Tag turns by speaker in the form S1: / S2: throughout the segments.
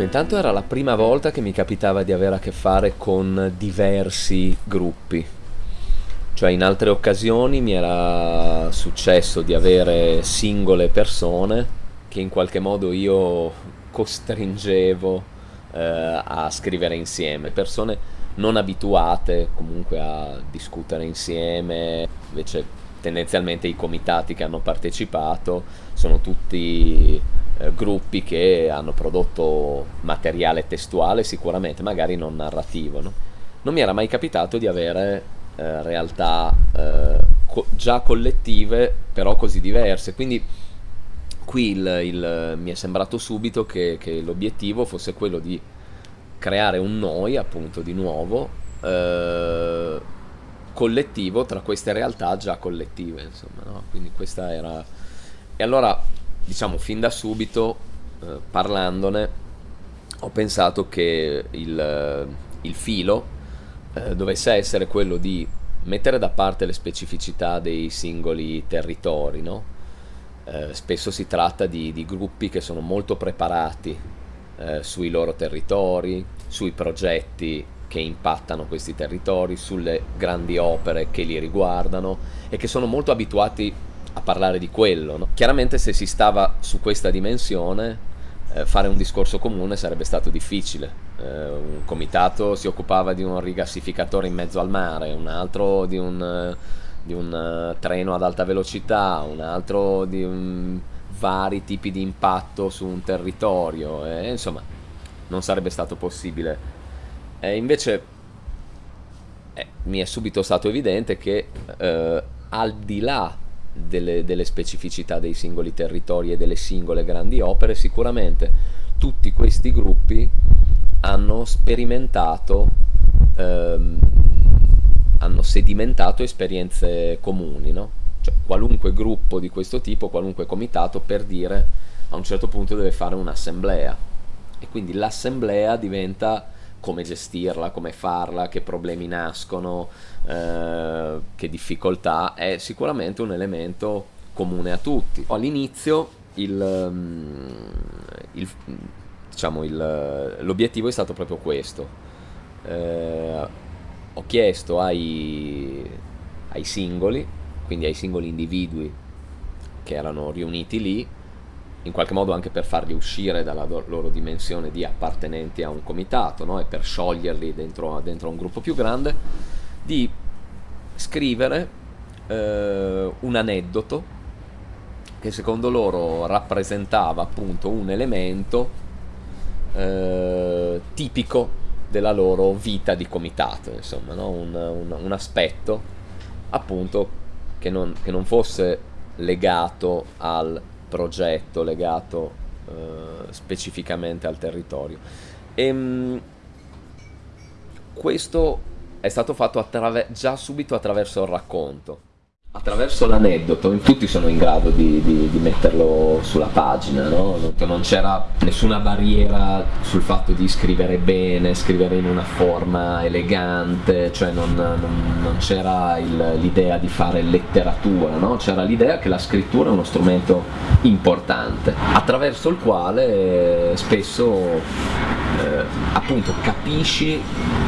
S1: Dunque, intanto era la prima volta che mi capitava di avere a che fare con diversi gruppi. Cioè in altre occasioni mi era successo di avere singole persone che in qualche modo io costringevo eh, a scrivere insieme. Persone non abituate comunque a discutere insieme, invece tendenzialmente i comitati che hanno partecipato sono tutti eh, gruppi che hanno prodotto materiale testuale sicuramente, magari non narrativo. No? Non mi era mai capitato di avere eh, realtà eh, co già collettive, però così diverse, quindi qui il, il, mi è sembrato subito che, che l'obiettivo fosse quello di creare un noi, appunto, di nuovo, eh, collettivo tra queste realtà già collettive, insomma, no? Quindi questa era... E allora, diciamo, fin da subito, eh, parlandone, ho pensato che il, il filo eh, dovesse essere quello di mettere da parte le specificità dei singoli territori, no? eh, spesso si tratta di, di, gruppi che sono molto preparati eh, sui loro territori, sui progetti che impattano questi territori, sulle grandi opere che li riguardano e che sono molto abituati a parlare di quello. No? Chiaramente se si stava su questa dimensione eh, fare un discorso comune sarebbe stato difficile. Eh, un comitato si occupava di un rigassificatore in mezzo al mare, un altro di un, eh, di un uh, treno ad alta velocità, un altro di un, vari tipi di impatto su un territorio, e, insomma non sarebbe stato possibile. Invece eh, mi è subito stato evidente che eh, al di là delle, delle, specificità dei singoli territori e delle singole grandi opere, sicuramente tutti questi gruppi hanno sperimentato, ehm, hanno sedimentato esperienze comuni, no? cioè, qualunque gruppo di questo tipo, qualunque comitato per dire a un certo punto deve fare un'assemblea e quindi l'assemblea diventa come gestirla, come farla, che problemi nascono, eh, che difficoltà, è sicuramente un elemento comune a tutti. All'inizio il, il, diciamo l'obiettivo è stato proprio questo. Eh, ho chiesto ai, ai singoli, quindi ai singoli individui che erano riuniti lì, in qualche modo anche per farli uscire dalla loro dimensione di appartenenti a un comitato no? e per scioglierli dentro, dentro un gruppo più grande, di scrivere eh, un aneddoto che secondo loro rappresentava appunto un elemento eh, tipico della loro vita di comitato, insomma, no? un, un, un, aspetto appunto che non, che non fosse legato al progetto legato eh, specificamente al territorio. E, ehm, mh, questo è stato fatto già subito attraverso il racconto attraverso l'aneddoto tutti sono in grado di, di, di metterlo sulla pagina no? non c'era nessuna barriera sul fatto di scrivere bene scrivere in una forma elegante cioè non, non, non c'era l'idea di fare letteratura no? c'era l'idea che la scrittura è uno strumento importante attraverso il quale spesso eh, appunto capisci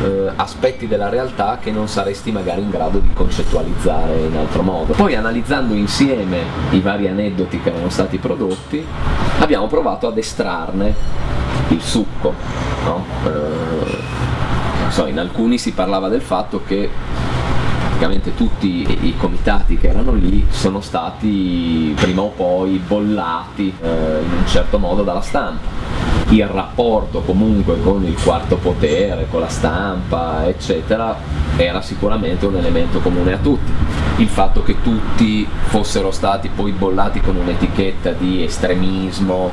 S1: eh, aspetti della realtà che non saresti magari in grado di concettualizzare in altro modo. Poi analizzando insieme i vari aneddoti che erano stati prodotti abbiamo provato ad estrarne il succo. No? Eh, so, in alcuni si parlava del fatto che praticamente tutti i comitati che erano lì sono stati prima o poi bollati eh, in un certo modo dalla stampa il rapporto comunque con il quarto potere, con la stampa, eccetera, era sicuramente un elemento comune a tutti. Il fatto che tutti fossero stati poi bollati con un'etichetta di estremismo,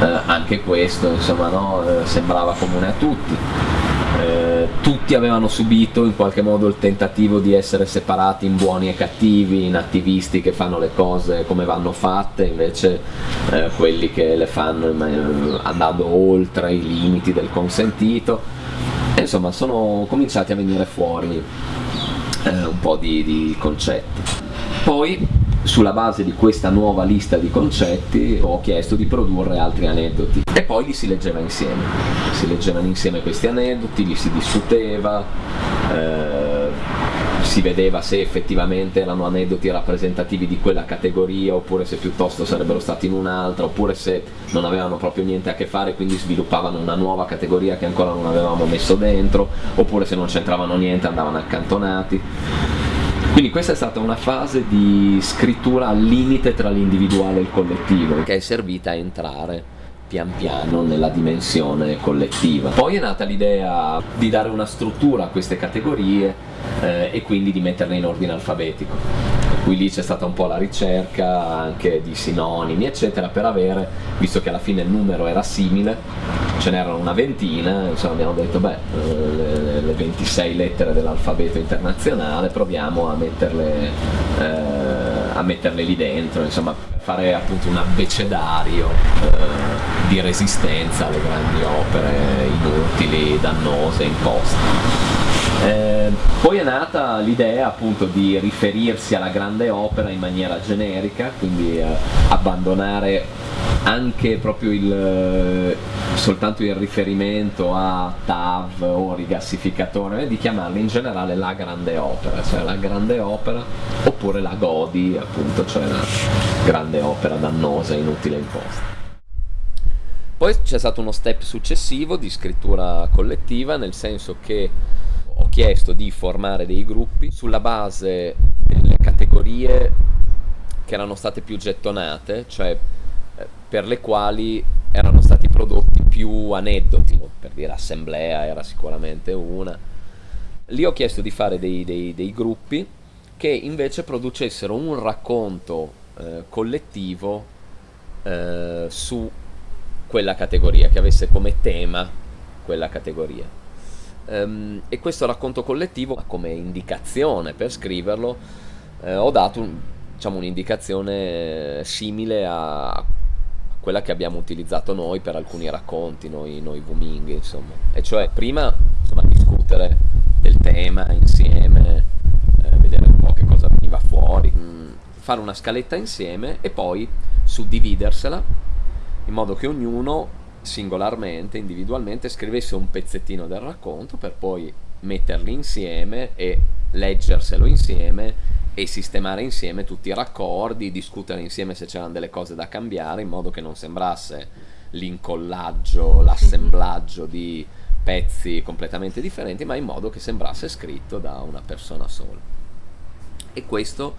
S1: eh, anche questo insomma, no, eh, sembrava comune a tutti tutti avevano subito in qualche modo il tentativo di essere separati in buoni e cattivi, in attivisti che fanno le cose come vanno fatte, invece eh, quelli che le fanno eh, andando oltre i limiti del consentito. E, insomma, sono cominciati a venire fuori eh, un po' di, di concetti. Poi sulla base di questa nuova lista di concetti ho chiesto di produrre altri aneddoti. E poi li si leggeva insieme, si leggevano insieme questi aneddoti, li si discuteva, eh, si vedeva se effettivamente erano aneddoti rappresentativi di quella categoria oppure se piuttosto sarebbero stati in un'altra oppure se non avevano proprio niente a che fare quindi sviluppavano una nuova categoria che ancora non avevamo messo dentro oppure se non c'entravano niente andavano accantonati quindi questa è stata una fase di scrittura al limite tra l'individuale e il collettivo, che è servita a entrare pian piano nella dimensione collettiva. Poi è nata l'idea di dare una struttura a queste categorie eh, e quindi di metterle in ordine alfabetico qui lì c'è stata un po' la ricerca anche di sinonimi eccetera per avere, visto che alla fine il numero era simile, ce n'erano una ventina, insomma abbiamo detto beh le, le 26 lettere dell'alfabeto internazionale proviamo a metterle, eh, a metterle lì dentro, insomma fare appunto un abbecedario eh, di resistenza alle grandi opere inutili, dannose, imposte. Eh, poi è nata l'idea appunto di riferirsi alla grande opera in maniera generica, quindi eh, abbandonare anche proprio il, eh, soltanto il riferimento a TAV o rigassificatore di chiamarla in generale la grande opera, cioè la grande opera oppure la GODI appunto, cioè la grande opera dannosa, inutile imposta. Poi c'è stato uno step successivo di scrittura collettiva, nel senso che ho chiesto di formare dei gruppi sulla base delle categorie che erano state più gettonate, cioè per le quali erano stati prodotti più aneddoti, per dire assemblea era sicuramente una. Lì ho chiesto di fare dei, dei, dei gruppi che invece producessero un racconto eh, collettivo eh, su quella categoria, che avesse come tema quella categoria. Um, e questo racconto collettivo, come indicazione per scriverlo, eh, ho dato un, diciamo, un'indicazione simile a quella che abbiamo utilizzato noi per alcuni racconti, noi, noi Wuming, insomma. E cioè prima insomma, discutere del tema insieme, eh, vedere un po' che cosa veniva fuori, mh, mm, fare una scaletta insieme e poi suddividersela in modo che ognuno singolarmente, individualmente, scrivesse un pezzettino del racconto per poi metterli insieme e leggerselo insieme e sistemare insieme tutti i raccordi, discutere insieme se c'erano delle cose da cambiare in modo che non sembrasse l'incollaggio, l'assemblaggio di pezzi completamente differenti, ma in modo che sembrasse scritto da una persona sola. E questo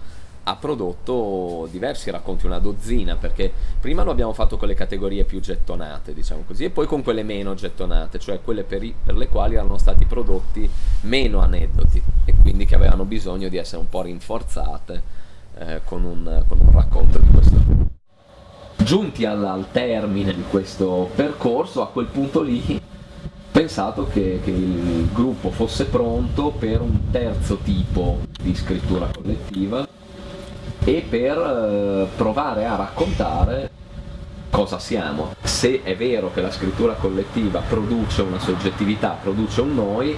S1: ha prodotto diversi racconti, una dozzina, perché prima lo abbiamo fatto con le categorie più gettonate, diciamo così, e poi con quelle meno gettonate, cioè quelle per, i, per le quali erano stati prodotti meno aneddoti e quindi che avevano bisogno di essere un po' rinforzate eh, con, un, con, un, racconto di questo tipo. Giunti al, al termine di questo percorso, a quel punto lì pensato che, che, il gruppo fosse pronto per un terzo tipo di scrittura collettiva e per eh, provare a raccontare cosa siamo. Se è vero che la scrittura collettiva produce una soggettività, produce un noi,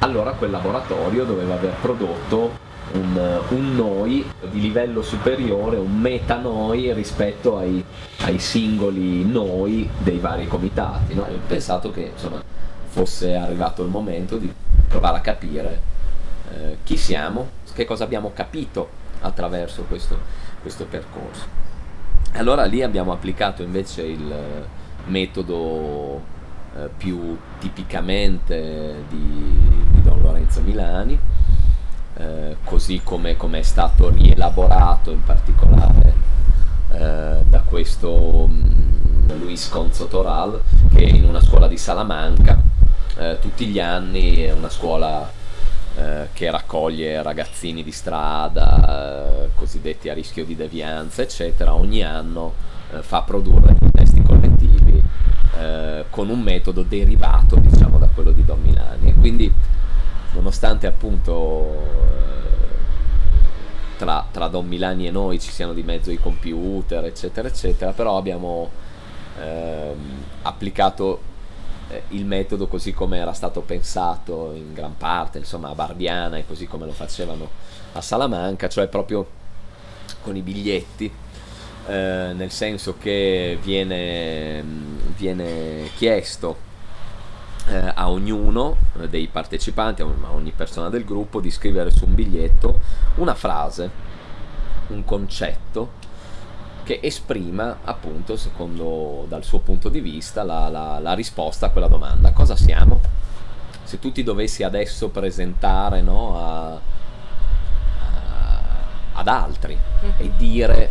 S1: allora quel laboratorio doveva aver prodotto un, un noi di livello superiore, un meta noi rispetto ai, ai singoli noi dei vari comitati. No? Ho pensato che insomma, fosse arrivato il momento di provare a capire eh, chi siamo, che cosa abbiamo capito attraverso questo, questo percorso. Allora lì abbiamo applicato invece il metodo eh, più tipicamente di, di, Don Lorenzo Milani, eh, così come, come, è stato rielaborato in particolare eh, da questo mh, mm, Luis Conzo Toral, che in una scuola di Salamanca eh, tutti gli anni è una scuola eh, che raccoglie ragazzini di strada, eh, cosiddetti a rischio di devianza, eccetera, ogni anno eh, fa produrre dei testi collettivi eh, con un metodo derivato diciamo, da quello di Don Milani. E quindi, nonostante appunto tra, tra, Don Milani e noi ci siano di mezzo i computer, eccetera, eccetera, però abbiamo ehm, applicato eh, il metodo così come era stato pensato in gran parte insomma a Barbiana e così come lo facevano a Salamanca cioè proprio con i biglietti, eh, nel senso che viene, viene chiesto eh, a ognuno dei partecipanti, a ogni persona del gruppo, di scrivere su un biglietto una frase, un concetto che esprima appunto, secondo dal suo punto di vista, la, la, la risposta a quella domanda. Cosa siamo? Se tu ti dovessi adesso presentare no, a, a, ad altri e dire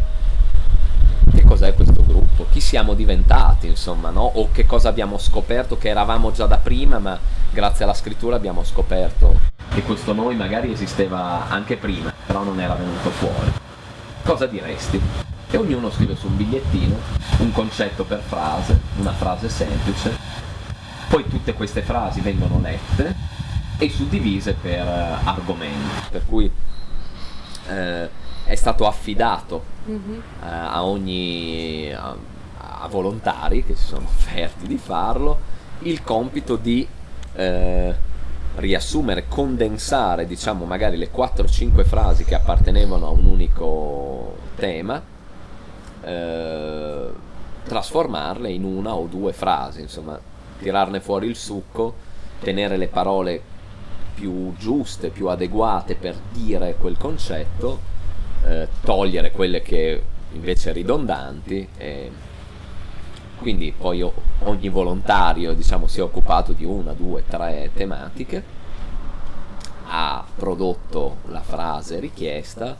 S1: che cos'è questo gruppo, chi siamo diventati, insomma, no? o che cosa abbiamo scoperto che eravamo già da prima, ma grazie alla scrittura abbiamo scoperto che questo noi magari esisteva anche prima, però non era venuto fuori. Cosa diresti? E ognuno scrive su un bigliettino un concetto per frase, una frase semplice, poi tutte queste frasi vengono lette e suddivise per uh, argomenti, per cui eh, è stato affidato mm-hmm. eh, a ogni a, a, volontari che si sono offerti di farlo il compito di eh, riassumere, condensare diciamo magari le 4-5 frasi che appartenevano a un unico tema eh, trasformarle in una o due frasi insomma tirarne fuori il succo tenere le parole più giuste, più adeguate per dire quel concetto eh, togliere quelle che invece ridondanti e quindi poi ogni volontario diciamo, si è occupato di una, due, tre tematiche ha prodotto la frase richiesta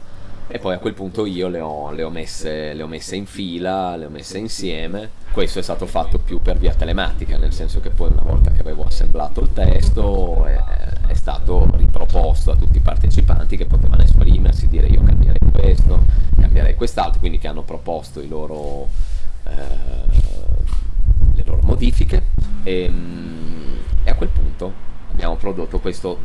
S1: e poi a quel punto io le ho, le ho, messe, le ho messe in fila, le ho messe insieme. Questo è stato fatto più per via telematica, nel senso che poi una volta che avevo assemblato il testo è, è stato riproposto a tutti i partecipanti che potevano esprimersi, dire io cambierei questo, cambierei quest'altro, quindi che hanno proposto loro, eh, le loro modifiche e, e, a quel punto abbiamo prodotto questo,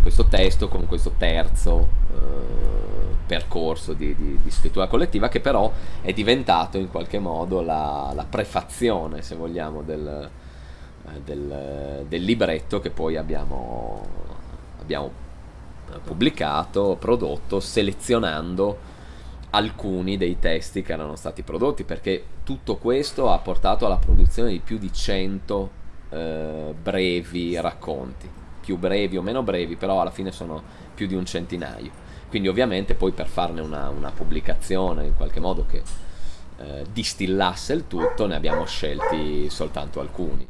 S1: questo testo con questo terzo eh, percorso di, di, di, scrittura collettiva che però è diventato in qualche modo la, la prefazione, se vogliamo, del, eh, del, del, libretto che poi abbiamo, abbiamo pubblicato, prodotto, selezionando alcuni dei testi che erano stati prodotti perché tutto questo ha portato alla produzione di più di 100 eh, brevi racconti. Più brevi o meno brevi però alla fine sono più di un centinaio quindi ovviamente poi per farne una, una pubblicazione in qualche modo che eh, distillasse il tutto ne abbiamo scelti soltanto alcuni.